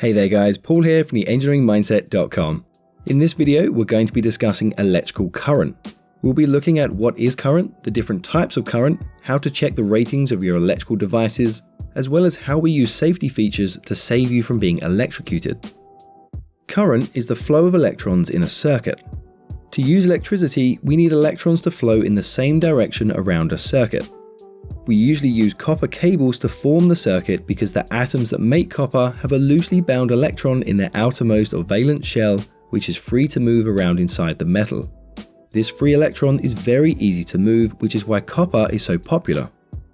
Hey there guys, Paul here from the engineeringmindset.com. In this video, we're going to be discussing electrical current. We'll be looking at what is current, the different types of current, how to check the ratings of your electrical devices, as well as how we use safety features to save you from being electrocuted. Current is the flow of electrons in a circuit. To use electricity, we need electrons to flow in the same direction around a circuit. We usually use copper cables to form the circuit because the atoms that make copper have a loosely bound electron in their outermost or valence shell which is free to move around inside the metal. This free electron is very easy to move which is why copper is so popular.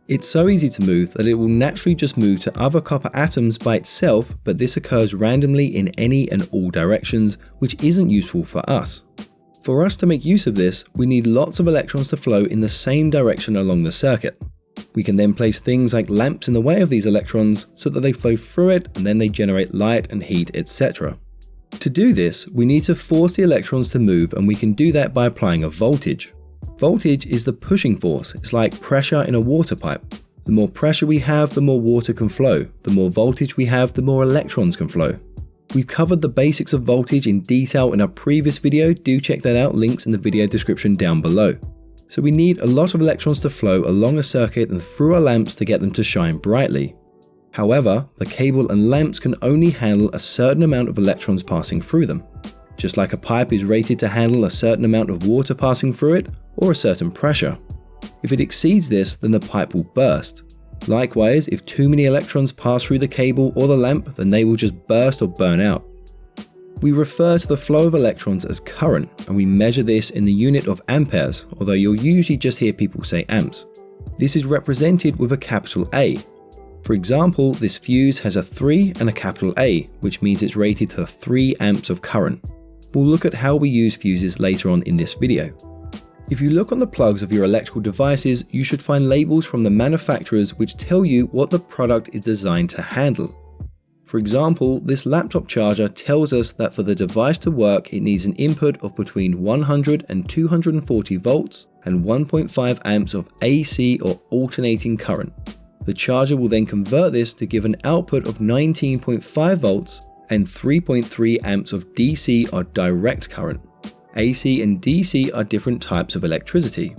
It's so easy to move that it will naturally just move to other copper atoms by itself but this occurs randomly in any and all directions which isn't useful for us. For us to make use of this, we need lots of electrons to flow in the same direction along the circuit. We can then place things like lamps in the way of these electrons so that they flow through it and then they generate light and heat, etc. To do this, we need to force the electrons to move and we can do that by applying a voltage. Voltage is the pushing force, it's like pressure in a water pipe. The more pressure we have, the more water can flow. The more voltage we have, the more electrons can flow. We've covered the basics of voltage in detail in our previous video, do check that out, links in the video description down below. So we need a lot of electrons to flow along a circuit and through our lamps to get them to shine brightly. However, the cable and lamps can only handle a certain amount of electrons passing through them. Just like a pipe is rated to handle a certain amount of water passing through it, or a certain pressure. If it exceeds this, then the pipe will burst. Likewise, if too many electrons pass through the cable or the lamp, then they will just burst or burn out. We refer to the flow of electrons as current, and we measure this in the unit of amperes, although you'll usually just hear people say amps. This is represented with a capital A. For example, this fuse has a 3 and a capital A, which means it's rated to 3 amps of current. We'll look at how we use fuses later on in this video. If you look on the plugs of your electrical devices, you should find labels from the manufacturers which tell you what the product is designed to handle. For example, this laptop charger tells us that for the device to work it needs an input of between 100 and 240 volts and 1.5 amps of AC or alternating current. The charger will then convert this to give an output of 19.5 volts and 3.3 amps of DC or direct current. AC and DC are different types of electricity.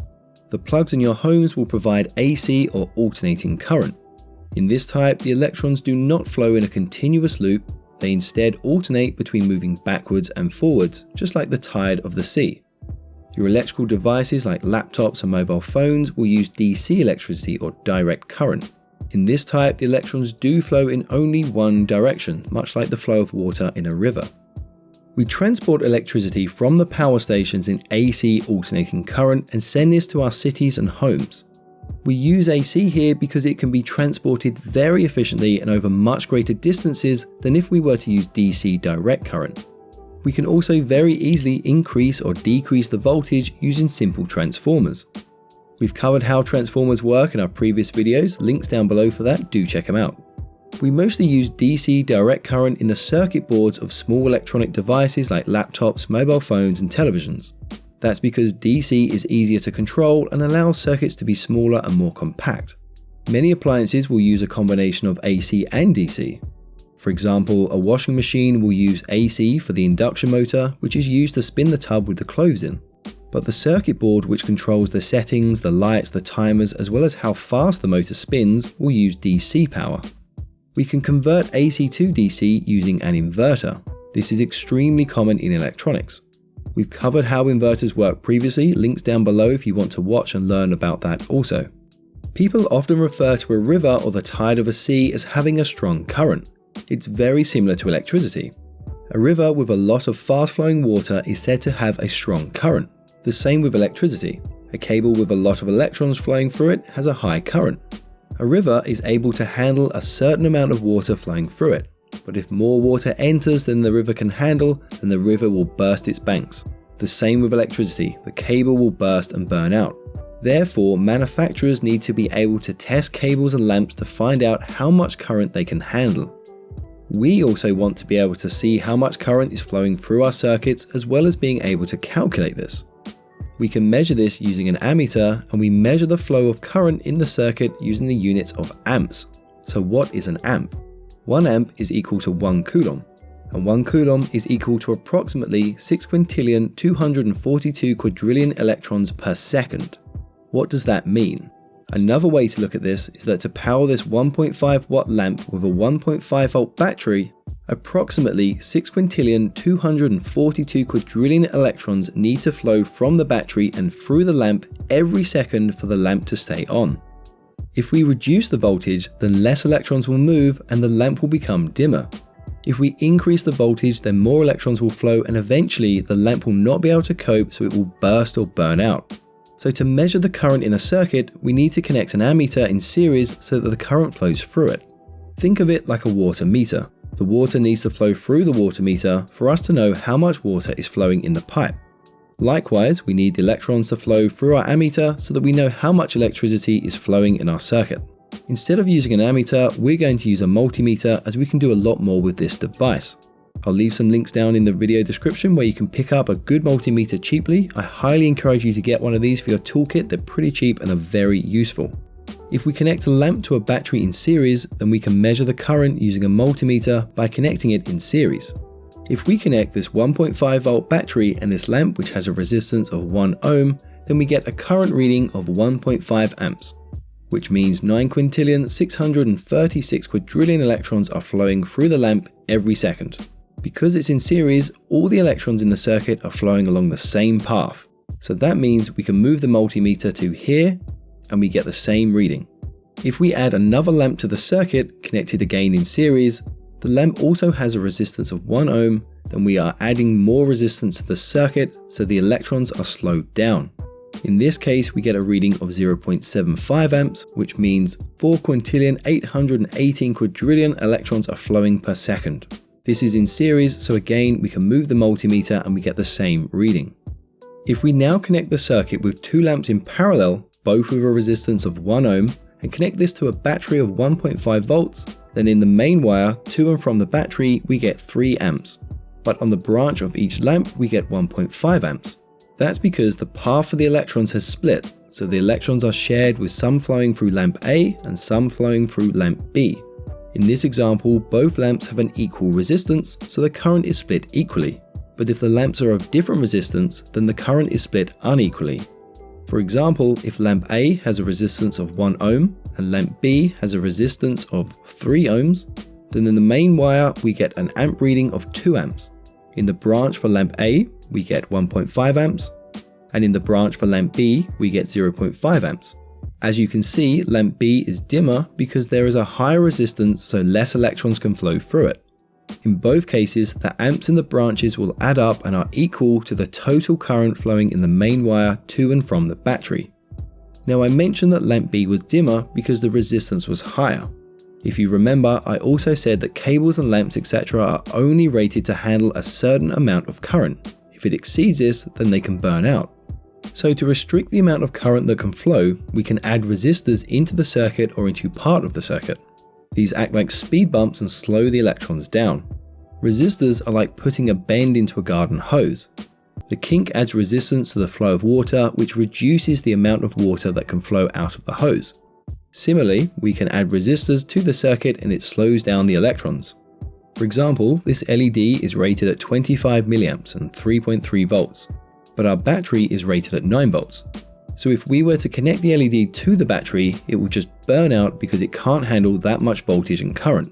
The plugs in your homes will provide AC or alternating current. In this type, the electrons do not flow in a continuous loop, they instead alternate between moving backwards and forwards, just like the tide of the sea. Your electrical devices like laptops and mobile phones will use DC electricity or direct current. In this type, the electrons do flow in only one direction, much like the flow of water in a river. We transport electricity from the power stations in AC alternating current and send this to our cities and homes. We use AC here because it can be transported very efficiently and over much greater distances than if we were to use DC direct current. We can also very easily increase or decrease the voltage using simple transformers. We've covered how transformers work in our previous videos, links down below for that, do check them out. We mostly use DC direct current in the circuit boards of small electronic devices like laptops, mobile phones and televisions. That's because DC is easier to control and allows circuits to be smaller and more compact. Many appliances will use a combination of AC and DC. For example, a washing machine will use AC for the induction motor, which is used to spin the tub with the clothes in. But the circuit board which controls the settings, the lights, the timers, as well as how fast the motor spins will use DC power. We can convert AC to DC using an inverter. This is extremely common in electronics. We've covered how inverters work previously, links down below if you want to watch and learn about that also. People often refer to a river or the tide of a sea as having a strong current. It's very similar to electricity. A river with a lot of fast flowing water is said to have a strong current. The same with electricity. A cable with a lot of electrons flowing through it has a high current. A river is able to handle a certain amount of water flowing through it but if more water enters than the river can handle, then the river will burst its banks. The same with electricity, the cable will burst and burn out. Therefore, manufacturers need to be able to test cables and lamps to find out how much current they can handle. We also want to be able to see how much current is flowing through our circuits as well as being able to calculate this. We can measure this using an ammeter and we measure the flow of current in the circuit using the units of amps. So what is an amp? 1 amp is equal to 1 coulomb, and 1 coulomb is equal to approximately 6 quintillion 242 quadrillion electrons per second. What does that mean? Another way to look at this is that to power this 1.5 watt lamp with a 1.5 volt battery, approximately 6 quintillion 242 quadrillion electrons need to flow from the battery and through the lamp every second for the lamp to stay on. If we reduce the voltage, then less electrons will move and the lamp will become dimmer. If we increase the voltage, then more electrons will flow and eventually the lamp will not be able to cope so it will burst or burn out. So to measure the current in a circuit, we need to connect an ammeter in series so that the current flows through it. Think of it like a water meter. The water needs to flow through the water meter for us to know how much water is flowing in the pipe. Likewise, we need the electrons to flow through our ammeter so that we know how much electricity is flowing in our circuit. Instead of using an ammeter, we're going to use a multimeter as we can do a lot more with this device. I'll leave some links down in the video description where you can pick up a good multimeter cheaply. I highly encourage you to get one of these for your toolkit, they're pretty cheap and are very useful. If we connect a lamp to a battery in series, then we can measure the current using a multimeter by connecting it in series. If we connect this 1.5 volt battery and this lamp which has a resistance of 1 ohm, then we get a current reading of 1.5 amps which means 9 quintillion 636 quadrillion electrons are flowing through the lamp every second. Because it's in series, all the electrons in the circuit are flowing along the same path. So that means we can move the multimeter to here and we get the same reading. If we add another lamp to the circuit, connected again in series, the lamp also has a resistance of 1 ohm, then we are adding more resistance to the circuit so the electrons are slowed down. In this case, we get a reading of 0.75 amps, which means 4 quintillion 818 quadrillion electrons are flowing per second. This is in series, so again, we can move the multimeter and we get the same reading. If we now connect the circuit with two lamps in parallel, both with a resistance of 1 ohm, and connect this to a battery of 1.5 volts, then in the main wire to and from the battery we get 3 amps. But on the branch of each lamp we get 1.5 amps. That's because the path for the electrons has split, so the electrons are shared with some flowing through lamp A and some flowing through lamp B. In this example, both lamps have an equal resistance, so the current is split equally. But if the lamps are of different resistance, then the current is split unequally. For example, if lamp A has a resistance of 1 ohm and lamp B has a resistance of 3 ohms, then in the main wire we get an amp reading of 2 amps. In the branch for lamp A, we get 1.5 amps, and in the branch for lamp B, we get 0.5 amps. As you can see, lamp B is dimmer because there is a higher resistance so less electrons can flow through it. In both cases, the amps in the branches will add up and are equal to the total current flowing in the main wire to and from the battery. Now I mentioned that lamp B was dimmer because the resistance was higher. If you remember, I also said that cables and lamps etc are only rated to handle a certain amount of current. If it exceeds this, then they can burn out. So to restrict the amount of current that can flow, we can add resistors into the circuit or into part of the circuit. These act like speed bumps and slow the electrons down. Resistors are like putting a bend into a garden hose. The kink adds resistance to the flow of water, which reduces the amount of water that can flow out of the hose. Similarly, we can add resistors to the circuit and it slows down the electrons. For example, this LED is rated at 25 mA and 3.3 volts, but our battery is rated at 9 volts. So if we were to connect the LED to the battery, it will just burn out because it can't handle that much voltage and current.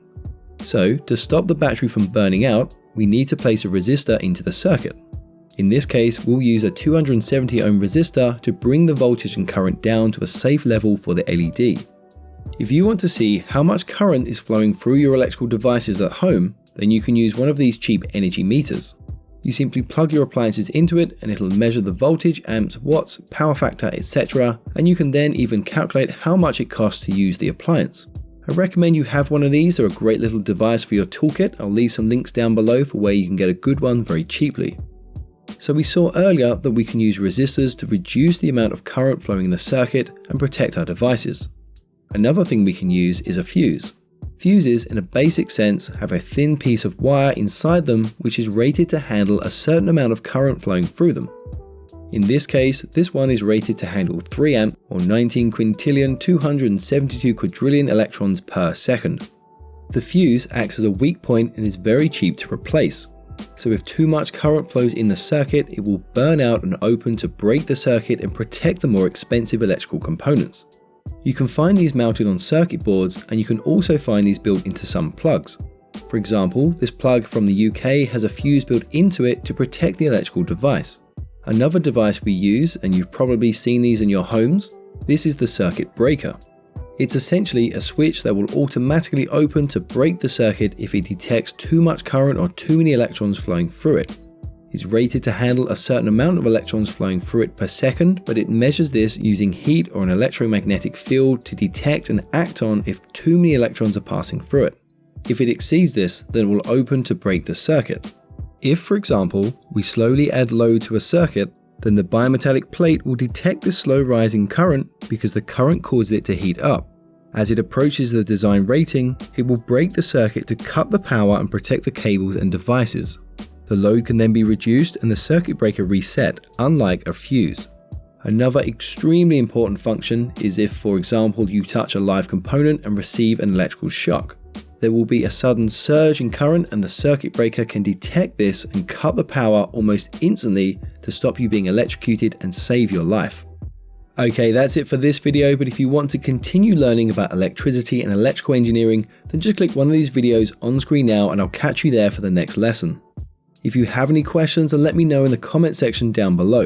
So to stop the battery from burning out, we need to place a resistor into the circuit. In this case, we'll use a 270 ohm resistor to bring the voltage and current down to a safe level for the LED. If you want to see how much current is flowing through your electrical devices at home, then you can use one of these cheap energy meters. You simply plug your appliances into it and it'll measure the voltage, amps, watts, power factor, etc. and you can then even calculate how much it costs to use the appliance. I recommend you have one of these, they're a great little device for your toolkit, I'll leave some links down below for where you can get a good one very cheaply. So we saw earlier that we can use resistors to reduce the amount of current flowing in the circuit and protect our devices. Another thing we can use is a fuse. Fuses, in a basic sense, have a thin piece of wire inside them which is rated to handle a certain amount of current flowing through them. In this case, this one is rated to handle 3 amp or 19 quintillion 272 quadrillion electrons per second. The fuse acts as a weak point and is very cheap to replace. So if too much current flows in the circuit, it will burn out and open to break the circuit and protect the more expensive electrical components. You can find these mounted on circuit boards and you can also find these built into some plugs. For example, this plug from the UK has a fuse built into it to protect the electrical device. Another device we use, and you've probably seen these in your homes, this is the circuit breaker. It's essentially a switch that will automatically open to break the circuit if it detects too much current or too many electrons flowing through it. It's rated to handle a certain amount of electrons flowing through it per second, but it measures this using heat or an electromagnetic field to detect and act on if too many electrons are passing through it. If it exceeds this, then it will open to break the circuit. If, for example, we slowly add load to a circuit, then the bimetallic plate will detect the slow rising current because the current causes it to heat up. As it approaches the design rating, it will break the circuit to cut the power and protect the cables and devices. The load can then be reduced and the circuit breaker reset, unlike a fuse. Another extremely important function is if, for example, you touch a live component and receive an electrical shock. There will be a sudden surge in current and the circuit breaker can detect this and cut the power almost instantly to stop you being electrocuted and save your life. Okay, that's it for this video, but if you want to continue learning about electricity and electrical engineering, then just click one of these videos on screen now and I'll catch you there for the next lesson. If you have any questions, then let me know in the comment section down below.